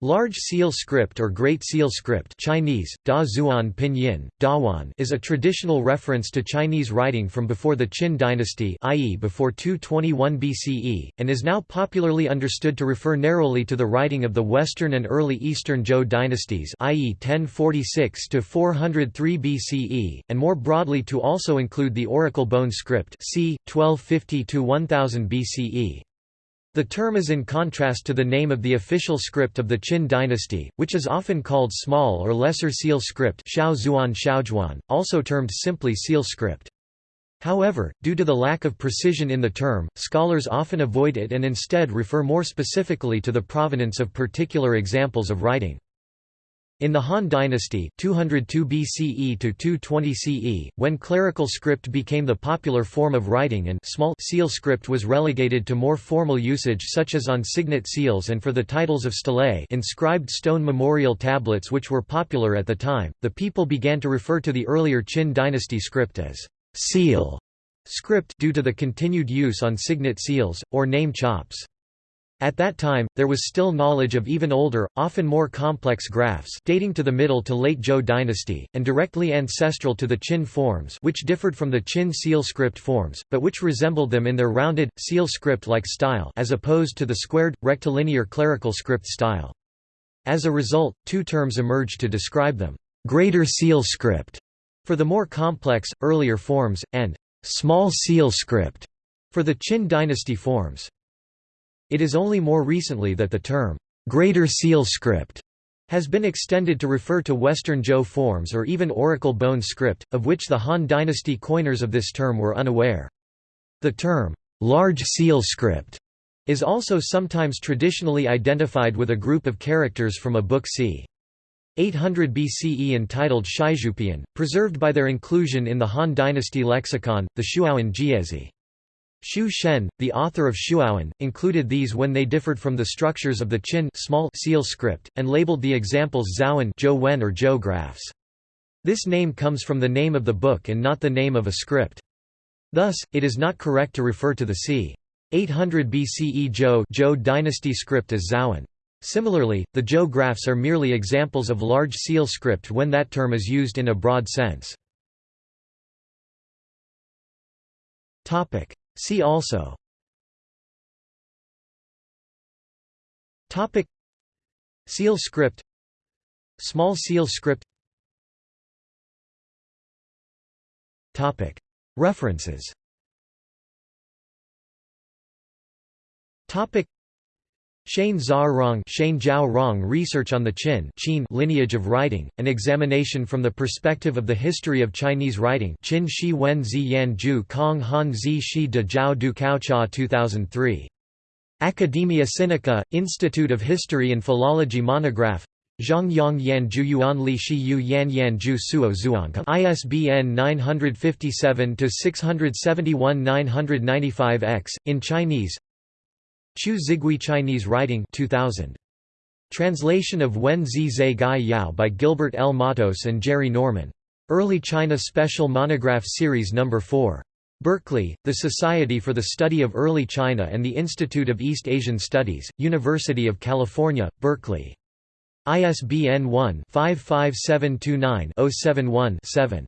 Large Seal script or Great Seal script Chinese, da Zuan Pinyin, Dazhuan is a traditional reference to Chinese writing from before the Qin dynasty i.e. before 221 BCE, and is now popularly understood to refer narrowly to the writing of the Western and early Eastern Zhou dynasties i.e. 1046–403 BCE, and more broadly to also include the Oracle Bone script c. 1250–1000 BCE. The term is in contrast to the name of the official script of the Qin dynasty, which is often called small or lesser seal script also termed simply seal script. However, due to the lack of precision in the term, scholars often avoid it and instead refer more specifically to the provenance of particular examples of writing. In the Han dynasty 202 BCE to 220 CE, when clerical script became the popular form of writing and small seal script was relegated to more formal usage such as on signet seals and for the titles of stelae inscribed stone memorial tablets which were popular at the time, the people began to refer to the earlier Qin dynasty script as seal script due to the continued use on signet seals, or name chops. At that time, there was still knowledge of even older, often more complex graphs dating to the Middle to Late Zhou dynasty, and directly ancestral to the Qin forms which differed from the Qin seal script forms, but which resembled them in their rounded, seal script-like style as opposed to the squared, rectilinear clerical script style. As a result, two terms emerged to describe them, greater seal script for the more complex, earlier forms, and small seal script for the Qin dynasty forms. It is only more recently that the term, Greater Seal script has been extended to refer to Western Zhou forms or even Oracle Bone script, of which the Han dynasty coiners of this term were unaware. The term, large seal script, is also sometimes traditionally identified with a group of characters from a book c. 800 BCE entitled Shizhoupian, preserved by their inclusion in the Han dynasty lexicon, the Shuowen Jiezi. Xu Shen, the author of Shuowen, included these when they differed from the structures of the Qin small seal script, and labeled the examples Zhouwen Zhou or Zhou graphs. This name comes from the name of the book and not the name of a script. Thus, it is not correct to refer to the c. 800 BCE Zhou, Zhou dynasty script as Zhouwen. Similarly, the Zhou graphs are merely examples of large seal script when that term is used in a broad sense. See also. Topic. Seal script. Small seal script. Topic. References. Topic Shane Zhao Chen Zhaorong Research on the Qin Qin lineage of writing, an examination from the perspective of the history of Chinese writing Qin Shi Wen Zi Yan Ju Kong Han Zi Shi De Zhao Du Cao Cha 2003. Academia Sinica, Institute of History and Philology Monograph Zhang Yang Yan Ju Yuan Li Shi Yu Yan Yan Ju Suo Zhuang ISBN 957-671 995-X, in Chinese Qiu Xigui Chinese Writing 2000. Translation of Wen Zi Zai Gai Yao by Gilbert L. Mattos and Jerry Norman. Early China Special Monograph Series No. 4. Berkeley, The Society for the Study of Early China and the Institute of East Asian Studies, University of California, Berkeley. ISBN 1-55729-071-7.